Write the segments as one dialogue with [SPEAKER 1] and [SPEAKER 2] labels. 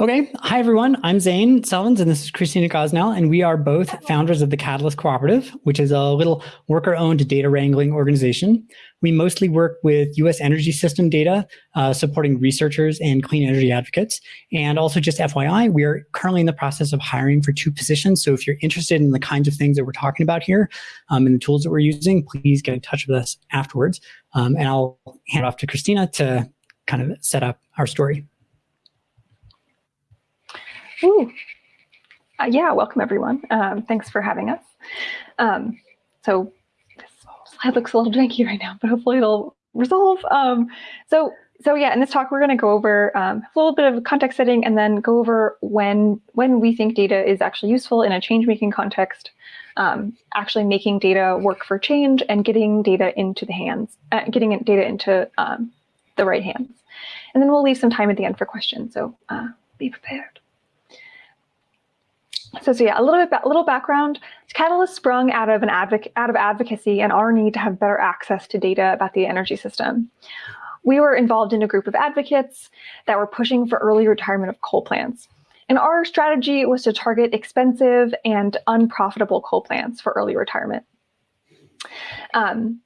[SPEAKER 1] Okay, hi everyone. I'm Zane Selvans and this is Christina Gosnell, and we are both founders of the Catalyst Cooperative, which is a little worker-owned data wrangling organization. We mostly work with U.S. energy system data, uh, supporting researchers and clean energy advocates. And also just FYI, we are currently in the process of hiring for two positions. So if you're interested in the kinds of things that we're talking about here um, and the tools that we're using, please get in touch with us afterwards. Um, and I'll hand off to Christina to kind of set up our story.
[SPEAKER 2] Ooh. Uh, yeah, welcome everyone. Um, thanks for having us. Um, so this slide looks a little janky right now, but hopefully it'll resolve. Um, so so yeah, in this talk, we're going to go over um, a little bit of context setting and then go over when when we think data is actually useful in a change-making context, um, actually making data work for change and getting data into the hands, uh, getting data into um, the right hands. And then we'll leave some time at the end for questions, so uh, be prepared. So, so yeah, a little bit, a little background. Catalyst sprung out of an advoc out of advocacy and our need to have better access to data about the energy system. We were involved in a group of advocates that were pushing for early retirement of coal plants. And our strategy was to target expensive and unprofitable coal plants for early retirement. Um,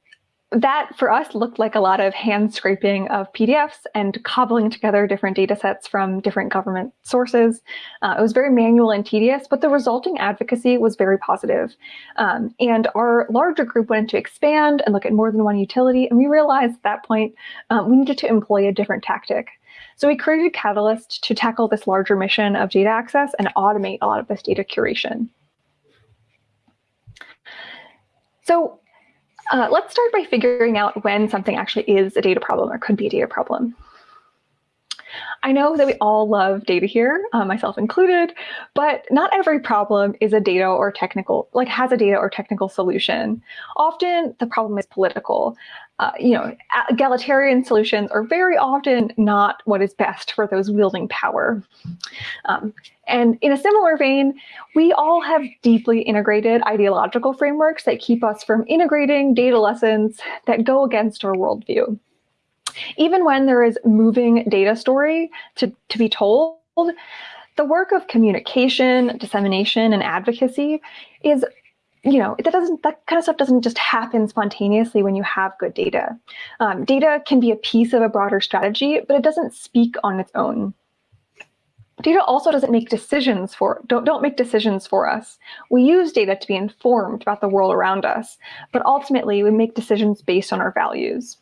[SPEAKER 2] that for us looked like a lot of hand scraping of PDFs and cobbling together different data sets from different government sources. Uh, it was very manual and tedious, but the resulting advocacy was very positive. Um, and our larger group wanted to expand and look at more than one utility. And we realized at that point um, we needed to employ a different tactic. So we created Catalyst to tackle this larger mission of data access and automate a lot of this data curation. So uh, let's start by figuring out when something actually is a data problem or could be a data problem. I know that we all love data here, uh, myself included, but not every problem is a data or technical, like has a data or technical solution. Often the problem is political. Uh, you know, egalitarian solutions are very often not what is best for those wielding power. Um, and in a similar vein, we all have deeply integrated ideological frameworks that keep us from integrating data lessons that go against our worldview even when there is moving data story to, to be told, the work of communication, dissemination, and advocacy is, you know, that doesn't that kind of stuff doesn't just happen spontaneously when you have good data. Um, data can be a piece of a broader strategy, but it doesn't speak on its own. Data also doesn't make decisions for don't don't make decisions for us. We use data to be informed about the world around us, but ultimately we make decisions based on our values.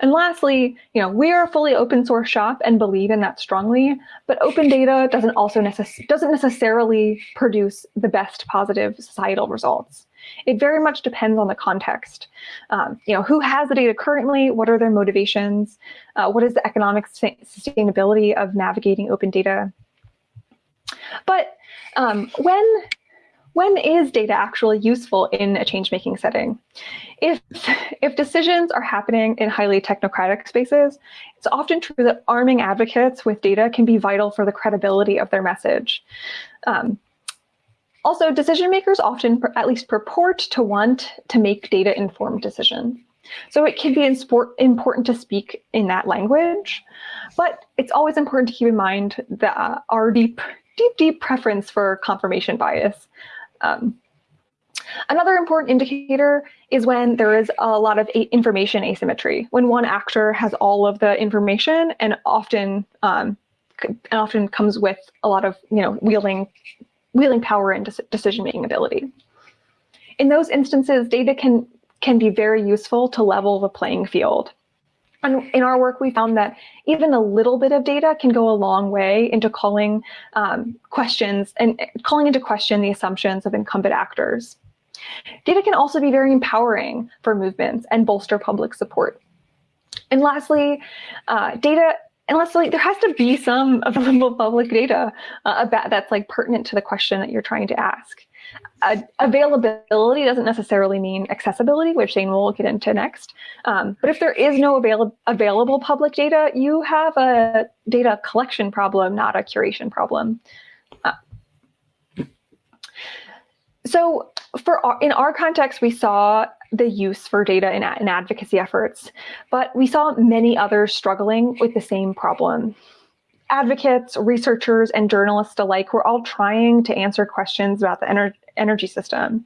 [SPEAKER 2] And lastly, you know, we are a fully open source shop and believe in that strongly, but open data doesn't also necess doesn't necessarily produce the best positive societal results. It very much depends on the context. Um, you know, who has the data currently? What are their motivations? Uh, what is the economic sustainability of navigating open data? But um, when when is data actually useful in a change-making setting? If, if decisions are happening in highly technocratic spaces, it's often true that arming advocates with data can be vital for the credibility of their message. Um, also, decision makers often at least purport to want to make data-informed decisions. So it can be important to speak in that language, but it's always important to keep in mind that uh, our deep, deep, deep preference for confirmation bias. Um, another important indicator is when there is a lot of information asymmetry, when one actor has all of the information and often um, often comes with a lot of you know wielding wielding power and decision-making ability. In those instances, data can can be very useful to level the playing field. In our work, we found that even a little bit of data can go a long way into calling um, questions and calling into question the assumptions of incumbent actors. Data can also be very empowering for movements and bolster public support. And lastly, uh, data and lastly, there has to be some available public data uh, about that's like pertinent to the question that you're trying to ask. Uh, availability doesn't necessarily mean accessibility, which Zane will get into next. Um, but if there is no avail available public data, you have a data collection problem, not a curation problem. Uh, so for our, in our context, we saw the use for data in, in advocacy efforts, but we saw many others struggling with the same problem. Advocates, researchers, and journalists alike were all trying to answer questions about the ener energy system.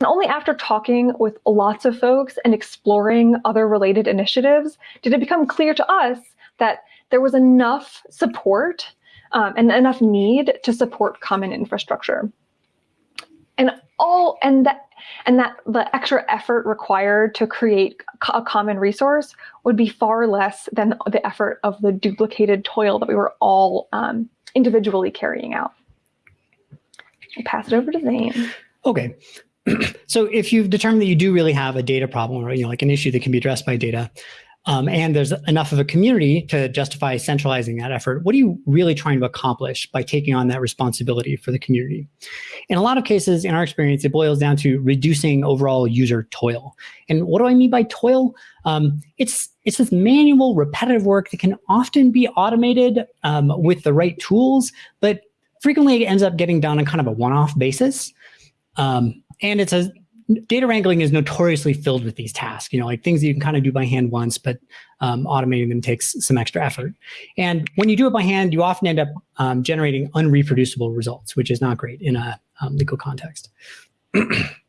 [SPEAKER 2] And only after talking with lots of folks and exploring other related initiatives did it become clear to us that there was enough support um, and enough need to support common infrastructure. And all and that and that the extra effort required to create a common resource would be far less than the effort of the duplicated toil that we were all um, individually carrying out. I'll pass it over to Zane.
[SPEAKER 1] Okay. so if you've determined that you do really have a data problem or you know like an issue that can be addressed by data, um, and there's enough of a community to justify centralizing that effort, what are you really trying to accomplish by taking on that responsibility for the community? In a lot of cases, in our experience, it boils down to reducing overall user toil. And what do I mean by toil? Um, it's, it's this manual, repetitive work that can often be automated um, with the right tools, but frequently it ends up getting done on kind of a one-off basis. Um, and it's a data wrangling is notoriously filled with these tasks, you know, like things that you can kind of do by hand once, but um, automating them takes some extra effort. And when you do it by hand, you often end up um, generating unreproducible results, which is not great in a um, legal context.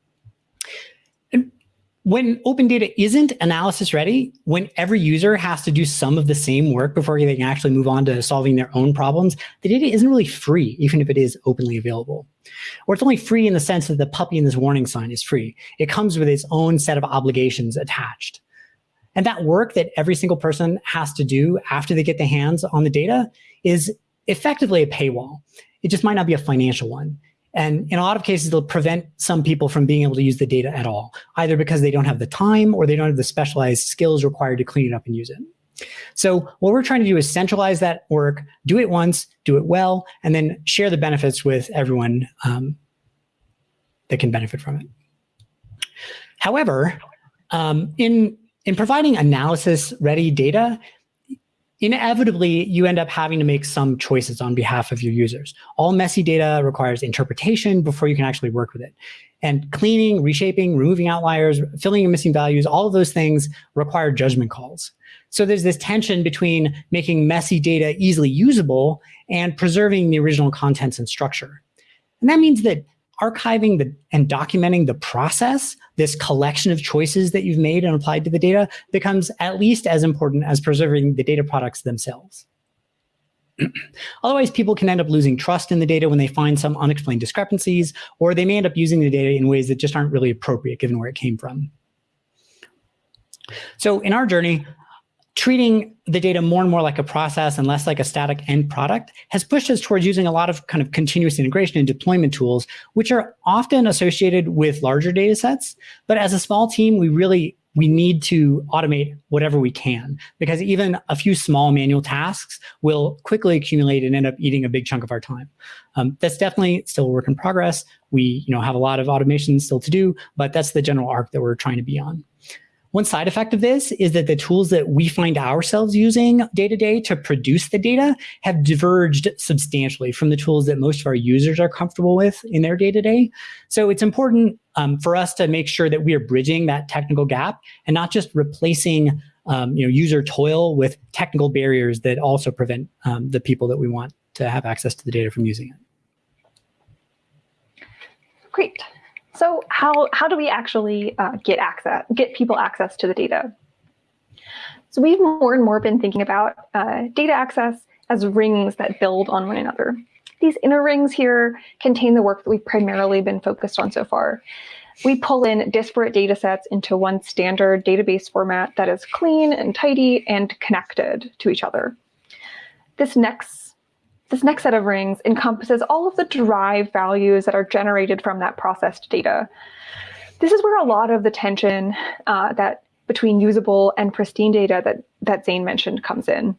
[SPEAKER 1] when open data isn't analysis ready, when every user has to do some of the same work before they can actually move on to solving their own problems, the data isn't really free, even if it is openly available. Or it's only free in the sense that the puppy in this warning sign is free. It comes with its own set of obligations attached. And that work that every single person has to do after they get their hands on the data is effectively a paywall. It just might not be a financial one. And in a lot of cases, it'll prevent some people from being able to use the data at all, either because they don't have the time or they don't have the specialized skills required to clean it up and use it. So what we're trying to do is centralize that work, do it once, do it well, and then share the benefits with everyone um, that can benefit from it. However, um, in, in providing analysis-ready data, inevitably you end up having to make some choices on behalf of your users. All messy data requires interpretation before you can actually work with it. And cleaning, reshaping, removing outliers, filling in missing values, all of those things require judgment calls. So there's this tension between making messy data easily usable and preserving the original contents and structure. And that means that archiving the, and documenting the process, this collection of choices that you've made and applied to the data becomes at least as important as preserving the data products themselves. Otherwise, people can end up losing trust in the data when they find some unexplained discrepancies, or they may end up using the data in ways that just aren't really appropriate given where it came from. So in our journey, treating the data more and more like a process and less like a static end product has pushed us towards using a lot of kind of continuous integration and deployment tools, which are often associated with larger data sets. But as a small team, we really we need to automate whatever we can because even a few small manual tasks will quickly accumulate and end up eating a big chunk of our time. Um, that's definitely still a work in progress. We you know, have a lot of automation still to do, but that's the general arc that we're trying to be on. One side effect of this is that the tools that we find ourselves using day to day to produce the data have diverged substantially from the tools that most of our users are comfortable with in their day to day. So it's important um, for us to make sure that we are bridging that technical gap and not just replacing um, you know, user toil with technical barriers that also prevent um, the people that we want to have access to the data from using it.
[SPEAKER 2] Great. So how, how do we actually uh, get access, get people access to the data? So we've more and more been thinking about uh, data access as rings that build on one another. These inner rings here contain the work that we've primarily been focused on so far. We pull in disparate data sets into one standard database format that is clean and tidy and connected to each other. This next this next set of rings encompasses all of the derived values that are generated from that processed data. This is where a lot of the tension uh, that between usable and pristine data that, that Zane mentioned comes in.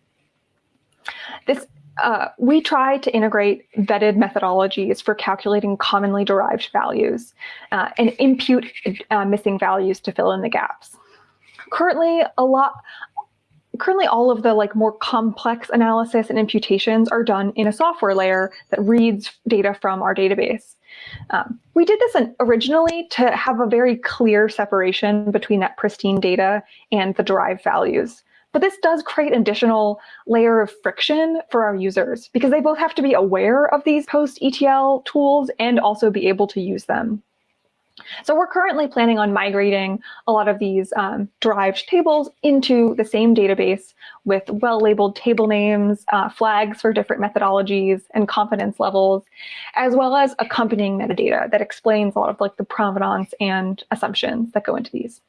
[SPEAKER 2] This uh, we try to integrate vetted methodologies for calculating commonly derived values uh, and impute uh, missing values to fill in the gaps. Currently, a lot, currently all of the like more complex analysis and imputations are done in a software layer that reads data from our database. Um, we did this originally to have a very clear separation between that pristine data and the derived values. but this does create an additional layer of friction for our users because they both have to be aware of these post-ETL tools and also be able to use them. So we're currently planning on migrating a lot of these um, derived tables into the same database with well-labeled table names, uh, flags for different methodologies and confidence levels, as well as accompanying metadata that explains a lot of like the provenance and assumptions that go into these.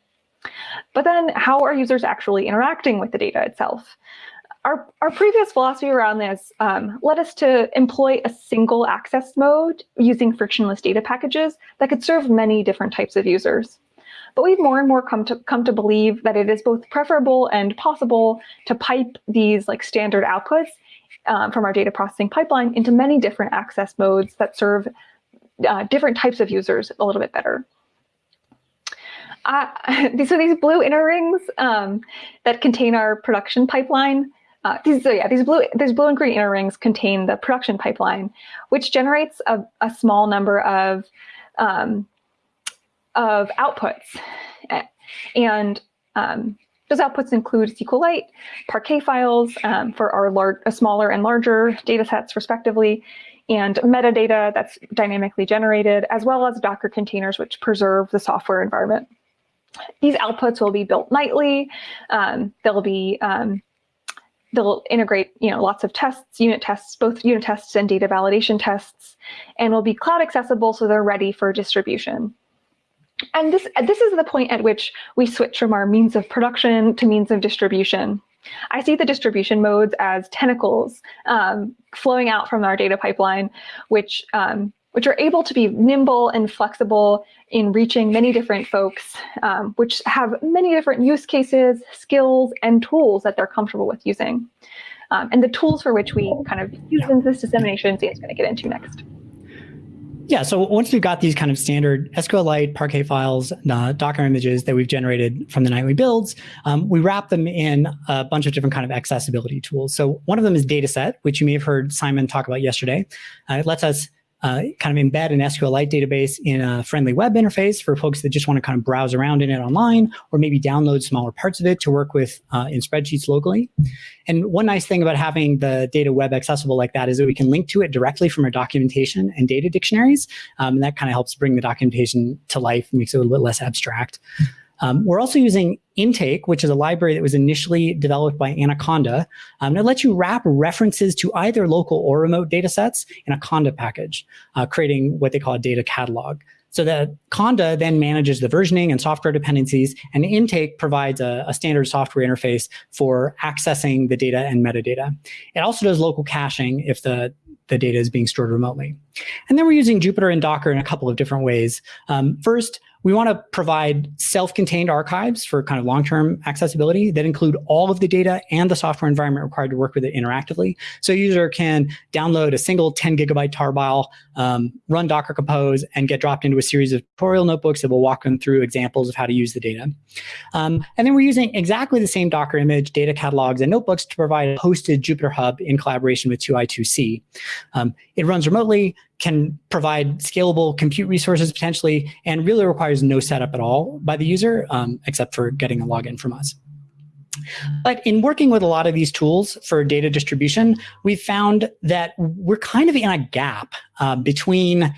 [SPEAKER 2] But then how are users actually interacting with the data itself? Our, our previous philosophy around this um, led us to employ a single access mode using frictionless data packages that could serve many different types of users. But we've more and more come to come to believe that it is both preferable and possible to pipe these like standard outputs um, from our data processing pipeline into many different access modes that serve uh, different types of users a little bit better. Uh, so these blue inner rings um, that contain our production pipeline uh, these, so yeah, these blue, these blue and green inner rings contain the production pipeline, which generates a, a small number of, um, of outputs. And um, those outputs include SQLite, Parquet files um, for our large, smaller and larger data sets respectively, and metadata that's dynamically generated, as well as Docker containers, which preserve the software environment. These outputs will be built nightly. Um, they'll be um, they'll integrate you know lots of tests unit tests both unit tests and data validation tests and will be cloud accessible so they're ready for distribution. And this this is the point at which we switch from our means of production to means of distribution. I see the distribution modes as tentacles um, flowing out from our data pipeline, which um, which are able to be nimble and flexible in reaching many different folks, um, which have many different use cases, skills, and tools that they're comfortable with using. Um, and the tools for which we kind of use in this dissemination, Zane's going to get into next.
[SPEAKER 1] Yeah, so once we've got these kind of standard SQLite, Parquet files, uh, Docker images that we've generated from the nightly builds, um, we wrap them in a bunch of different kind of accessibility tools. So one of them is Datasette, which you may have heard Simon talk about yesterday. Uh, it lets us uh, kind of embed an SQLite database in a friendly web interface for folks that just want to kind of browse around in it online, or maybe download smaller parts of it to work with uh, in spreadsheets locally. And one nice thing about having the data web accessible like that is that we can link to it directly from our documentation and data dictionaries. Um, and that kind of helps bring the documentation to life, makes it a little bit less abstract. Um, we're also using Intake, which is a library that was initially developed by Anaconda. Um, that lets you wrap references to either local or remote data sets in a Conda package, uh, creating what they call a data catalog. So that Conda then manages the versioning and software dependencies, and Intake provides a, a, standard software interface for accessing the data and metadata. It also does local caching if the, the data is being stored remotely. And then we're using Jupyter and Docker in a couple of different ways. Um, first, we want to provide self-contained archives for kind of long-term accessibility that include all of the data and the software environment required to work with it interactively. So a user can download a single 10 gigabyte tarball, um, run Docker Compose, and get dropped into a series of tutorial notebooks that will walk them through examples of how to use the data. Um, and then we're using exactly the same Docker image, data catalogs, and notebooks to provide a hosted Jupyter Hub in collaboration with 2i2c. Um, it runs remotely, can provide scalable compute resources potentially, and really requires no setup at all by the user, um, except for getting a login from us. But in working with a lot of these tools for data distribution, we've found that we're kind of in a gap uh, between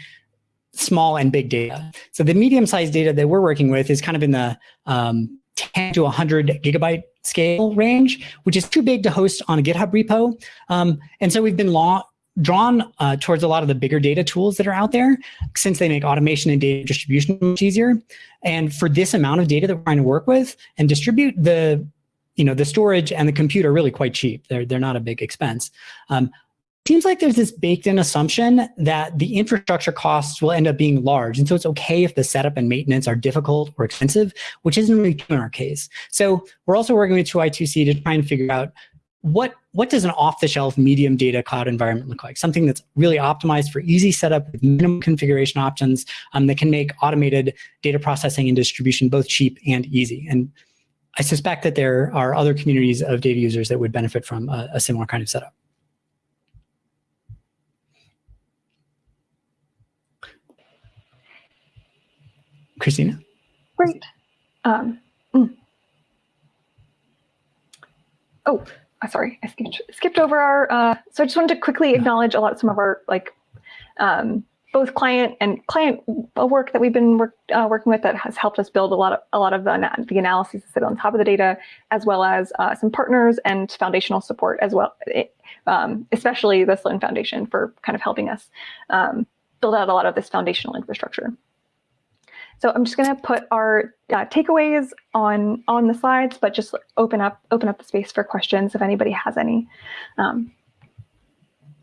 [SPEAKER 1] small and big data. So the medium-sized data that we're working with is kind of in the um, 10 to 100 gigabyte scale range, which is too big to host on a GitHub repo. Um, and so we've been drawn uh, towards a lot of the bigger data tools that are out there since they make automation and data distribution much easier. And for this amount of data that we're trying to work with and distribute, the you know the storage and the compute are really quite cheap. They're, they're not a big expense. Um, seems like there's this baked in assumption that the infrastructure costs will end up being large. And so it's okay if the setup and maintenance are difficult or expensive, which isn't really true in our case. So we're also working with 2i2c to try and figure out what what does an off-the-shelf medium data cloud environment look like? Something that's really optimized for easy setup with minimum configuration options um, that can make automated data processing and distribution both cheap and easy. And I suspect that there are other communities of data users that would benefit from a, a similar kind of setup. Christina?
[SPEAKER 2] Great. Um, mm. oh, sorry, I skipped, skipped over our, uh, so I just wanted to quickly acknowledge a lot, some of our like, um, both client and client work that we've been work, uh, working with that has helped us build a lot of a lot of the, the analyses that sit on top of the data, as well as uh, some partners and foundational support as well, it, um, especially the Sloan Foundation for kind of helping us um, build out a lot of this foundational infrastructure. So I'm just going to put our uh, takeaways on on the slides, but just open up open up the space for questions if anybody has any. Um,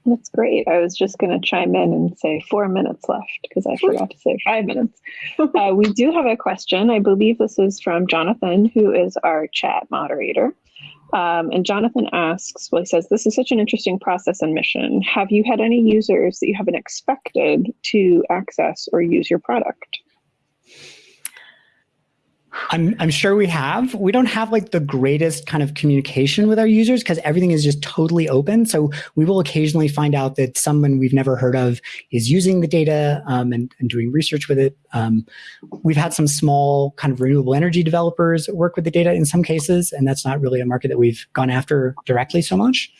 [SPEAKER 3] that's great. I was just going to chime in and say four minutes left because I forgot to say five minutes. Uh, we do have a question. I believe this is from Jonathan, who is our chat moderator. Um, and Jonathan asks, well, he says, this is such an interesting process and mission. Have you had any users that you haven't expected to access or use your product?
[SPEAKER 1] I'm, I'm sure we have. We don't have like the greatest kind of communication with our users because everything is just totally open. So we will occasionally find out that someone we've never heard of is using the data um, and, and, doing research with it. Um, we've had some small kind of renewable energy developers work with the data in some cases, and that's not really a market that we've gone after directly so much.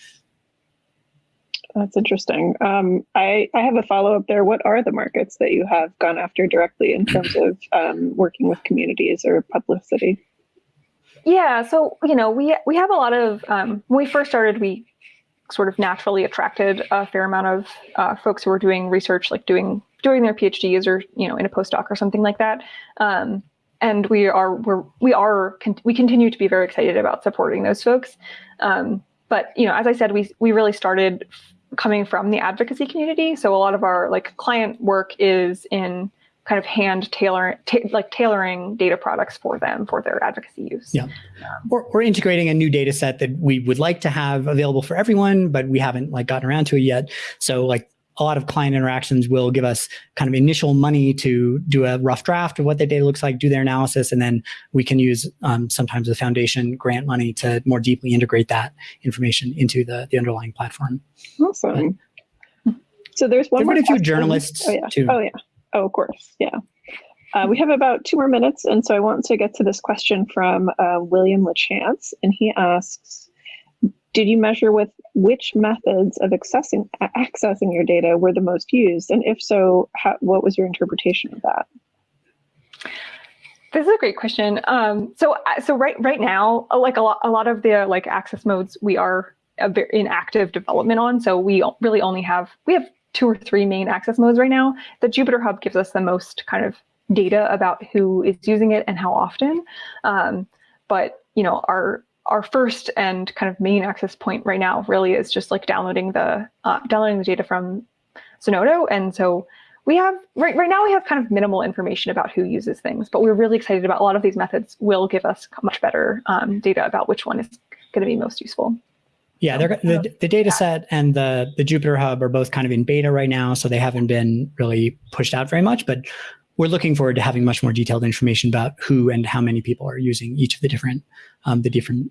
[SPEAKER 3] That's interesting. Um, I, I have a follow up there. What are the markets that you have gone after directly in terms of um, working with communities or publicity?
[SPEAKER 2] Yeah, so you know we we have a lot of um, when we first started, we sort of naturally attracted a fair amount of uh, folks who were doing research, like doing doing their PhDs or you know in a postdoc or something like that. Um, and we are we're we are we continue to be very excited about supporting those folks. Um, but you know, as I said, we we really started coming from the advocacy community. So a lot of our like client work is in kind of hand tailor ta like tailoring data products for them for their advocacy use.
[SPEAKER 1] Yeah. Or, or integrating a new data set that we would like to have available for everyone, but we haven't like gotten around to it yet. So like a lot of client interactions will give us kind of initial money to do a rough draft of what the data looks like, do their analysis, and then we can use um, sometimes the foundation grant money to more deeply integrate that information into the, the underlying platform.
[SPEAKER 3] Awesome. But, so there's one
[SPEAKER 1] more. a few journalists
[SPEAKER 3] oh, yeah.
[SPEAKER 1] too.
[SPEAKER 3] Oh yeah. Oh, of course. Yeah. Uh, we have about two more minutes, and so I want to get to this question from uh, William LaChance, and he asks, did you measure with which methods of accessing accessing your data were the most used? And if so, how, what was your interpretation of that?
[SPEAKER 2] This is a great question. Um, so, uh, so right right now, uh, like a lot, a lot of the like access modes we are in active development on. So we really only have we have two or three main access modes right now. The Jupyter Hub gives us the most kind of data about who is using it and how often. Um, but you know, our our first and kind of main access point right now really is just like downloading the uh, downloading the data from Zenodo. And so we have right right now we have kind of minimal information about who uses things, but we're really excited about a lot of these methods will give us much better um, data about which one is going to be most useful.
[SPEAKER 1] Yeah, they're the, the Datasette and the, the Jupyter Hub are both kind of in beta right now, so they haven't been really pushed out very much, but we're looking forward to having much more detailed information about who and how many people are using each of the different um, the different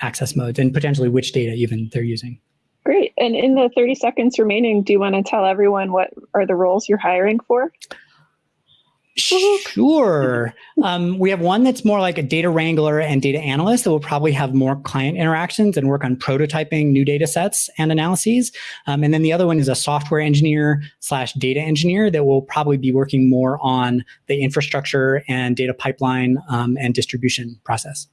[SPEAKER 1] access modes and potentially which data even they're using.
[SPEAKER 3] Great. And in the 30 seconds remaining, do you want to tell everyone what are the roles you're hiring for?
[SPEAKER 1] Sure. um, we have one that's more like a data wrangler and data analyst that will probably have more client interactions and work on prototyping new data sets and analyses. Um, and then the other one is a software engineer slash data engineer that will probably be working more on the infrastructure and data pipeline um, and distribution process.